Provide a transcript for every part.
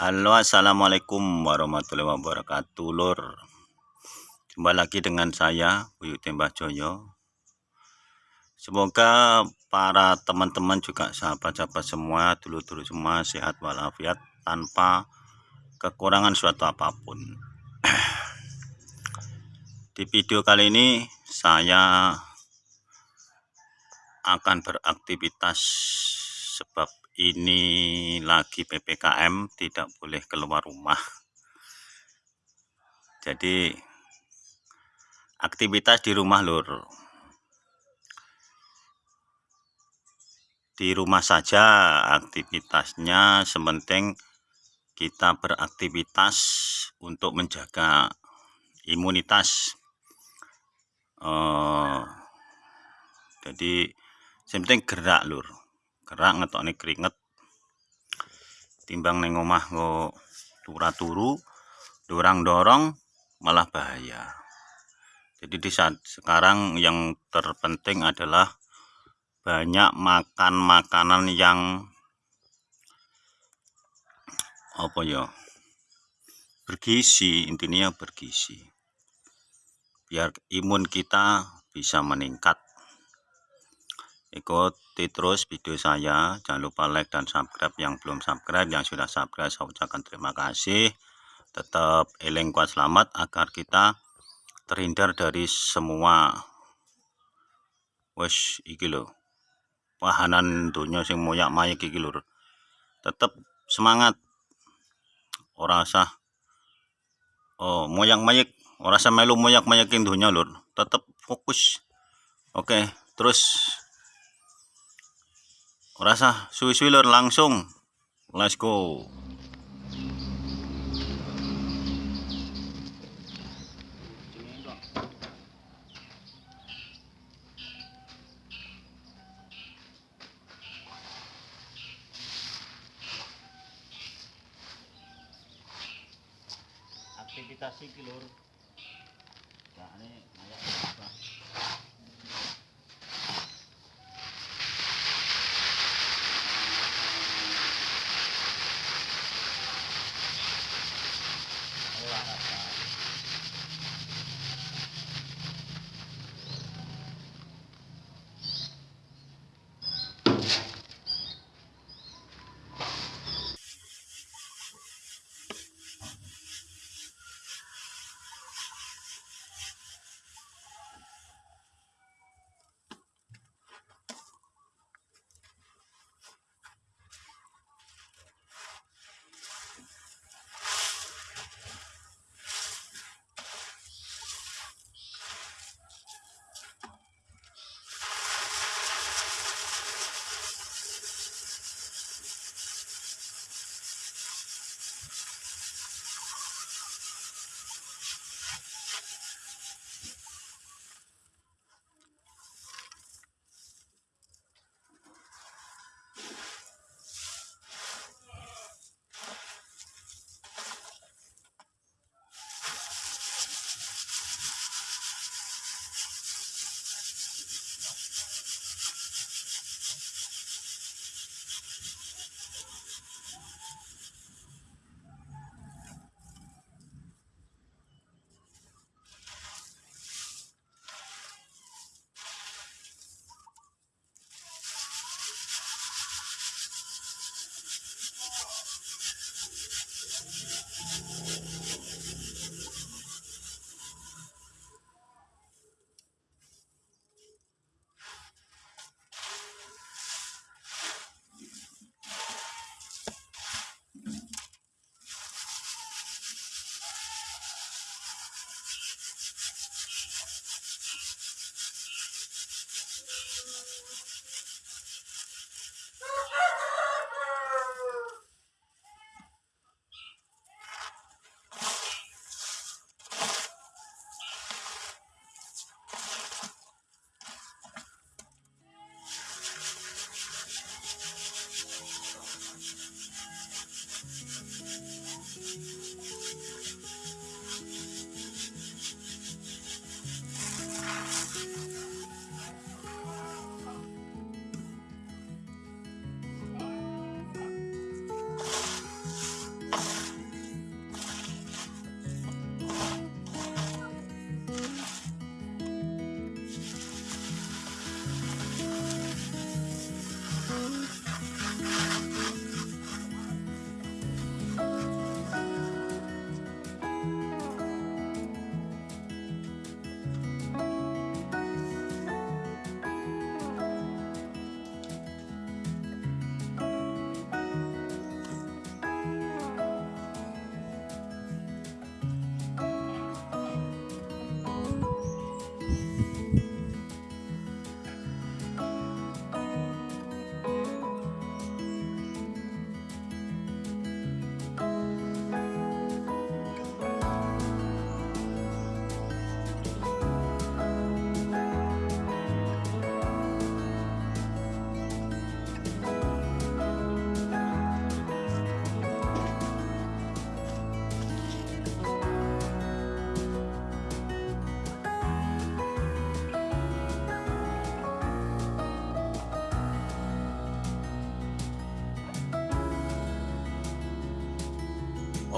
Halo assalamualaikum warahmatullahi wabarakatuh lur. Jumpa lagi dengan saya Buyut Tembah Joyo. Semoga para teman-teman juga sahabat-sahabat semua dulu-dulu semua sehat walafiat tanpa kekurangan suatu apa pun. Di video kali ini saya akan beraktivitas sebab ini lagi PPKM tidak boleh keluar rumah. Jadi aktivitas di rumah lur. Di rumah saja aktivitasnya sementing kita beraktivitas untuk menjaga imunitas. Uh, jadi sementing gerak lur gerak nih keringet. Timbang neng omah ngo turah turu dorang dorong malah bahaya. Jadi di saat sekarang yang terpenting adalah banyak makan makanan yang apa ya bergizi intinya bergizi. Biar imun kita bisa meningkat ikuti terus video saya. Jangan lupa like dan subscribe yang belum subscribe yang sudah subscribe saya ucapkan terima kasih. Tetap eling kuat selamat agar kita terhindar dari semua. Wes iki lo wahanan dunia sing moyak mayek iki lur tetap semangat. Ora usah oh moyak mayek ora usah melu moyak mayekin dunia lur tetap fokus. Oke terus rasa suwi-suwi langsung. Let's go. Aktivitas iki lur. Nah ini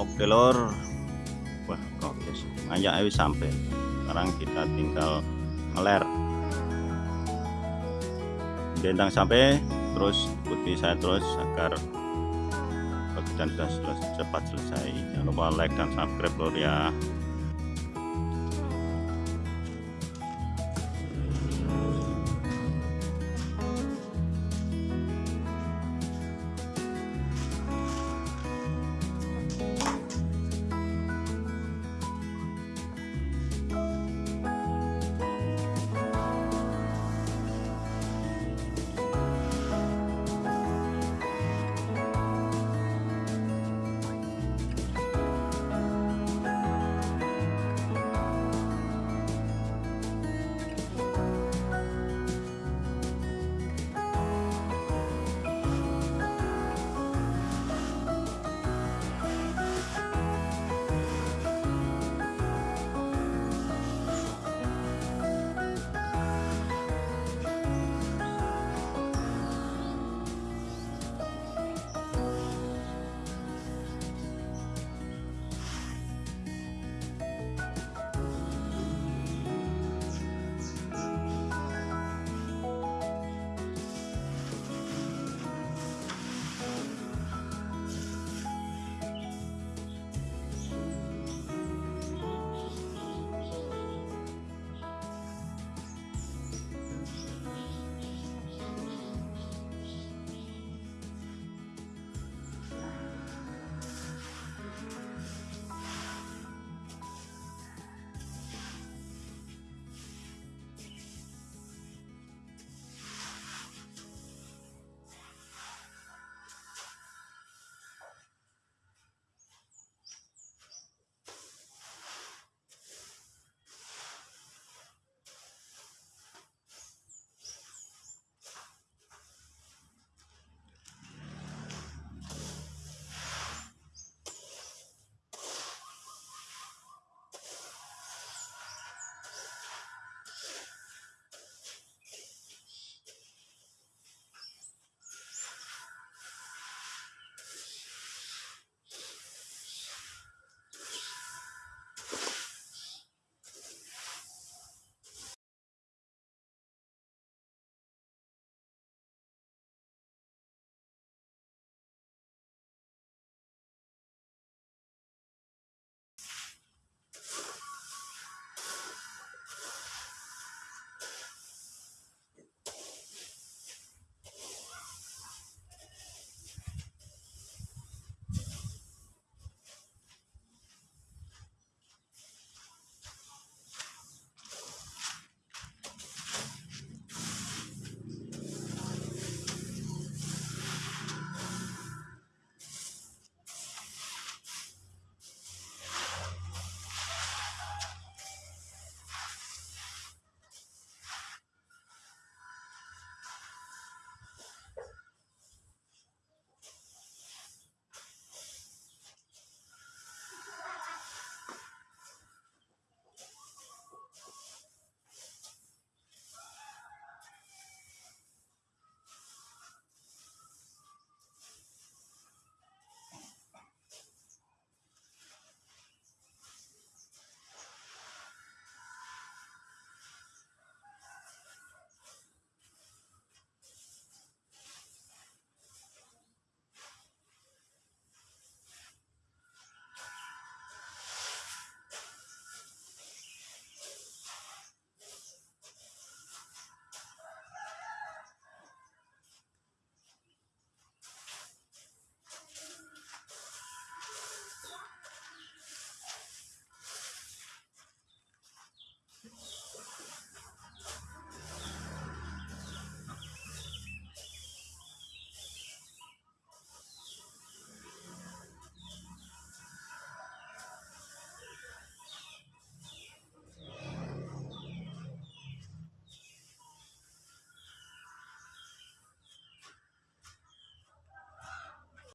oke lor wah kok ngajak ayo sampai. Sekarang kita tinggal ngeler. Bentang sampai terus ikuti saya terus agar pekerjaan sudah cepat selesai. Jangan lupa like dan subscribe lor ya